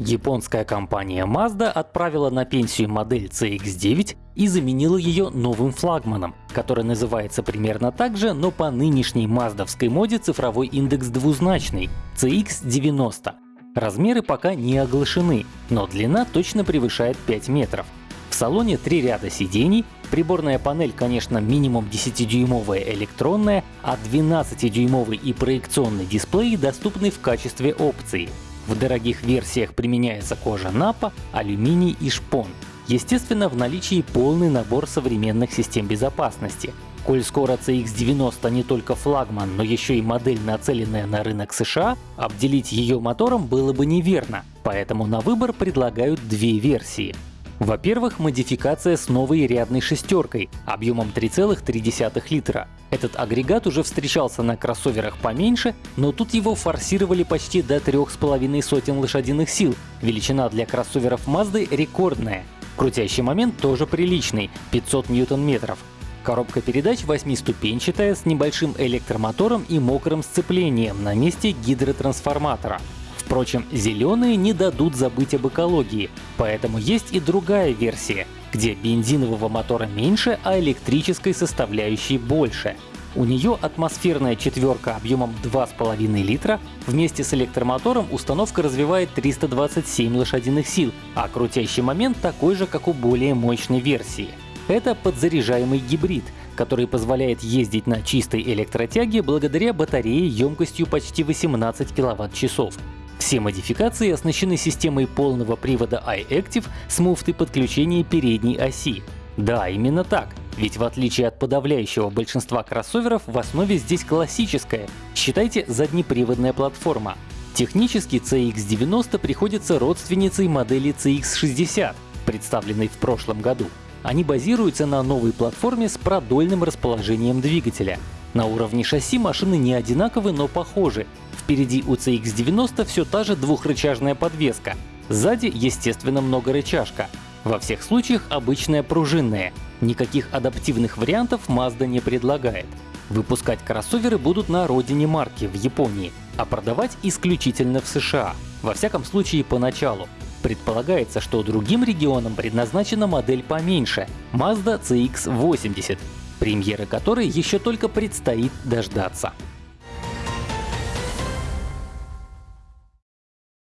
Японская компания Mazda отправила на пенсию модель CX-9 и заменила ее новым флагманом, который называется примерно так же, но по нынешней маздовской моде цифровой индекс двузначный — CX-90. Размеры пока не оглашены, но длина точно превышает 5 метров. В салоне три ряда сидений, приборная панель, конечно, минимум 10-дюймовая электронная, а 12-дюймовый и проекционный дисплей доступны в качестве опции. В дорогих версиях применяется кожа напа, алюминий и шпон. Естественно, в наличии полный набор современных систем безопасности. Коль скоро CX-90 не только флагман, но еще и модель, нацеленная на рынок США, обделить ее мотором было бы неверно, поэтому на выбор предлагают две версии. Во-первых, модификация с новой рядной шестеркой объемом 3,3 литра. Этот агрегат уже встречался на кроссоверах поменьше, но тут его форсировали почти до 3,5 сотен лошадиных сил. Величина для кроссоверов Mazda рекордная. Крутящий момент тоже приличный — 500 ньютон-метров. Коробка передач восьмиступенчатая с небольшим электромотором и мокрым сцеплением на месте гидротрансформатора. Впрочем, зеленые не дадут забыть об экологии, поэтому есть и другая версия, где бензинового мотора меньше, а электрической составляющей больше. У нее атмосферная четверка объемом 2,5 литра, вместе с электромотором установка развивает 327 лошадиных сил, а крутящий момент такой же, как у более мощной версии. Это подзаряжаемый гибрид, который позволяет ездить на чистой электротяге благодаря батарее емкостью почти 18 кВт-часов. Все модификации оснащены системой полного привода iActive с муфтой подключения передней оси. Да, именно так. Ведь в отличие от подавляющего большинства кроссоверов, в основе здесь классическая, считайте заднеприводная платформа. Технически CX-90 приходится родственницей модели CX-60, представленной в прошлом году. Они базируются на новой платформе с продольным расположением двигателя. На уровне шасси машины не одинаковы, но похожи. Впереди у CX-90 все та же двухрычажная подвеска. Сзади, естественно, многорычажка. Во всех случаях обычная пружинная. Никаких адаптивных вариантов Mazda не предлагает. Выпускать кроссоверы будут на родине марки, в Японии, а продавать исключительно в США. Во всяком случае, поначалу. Предполагается, что другим регионам предназначена модель поменьше — Mazda CX-80, премьеры которой еще только предстоит дождаться.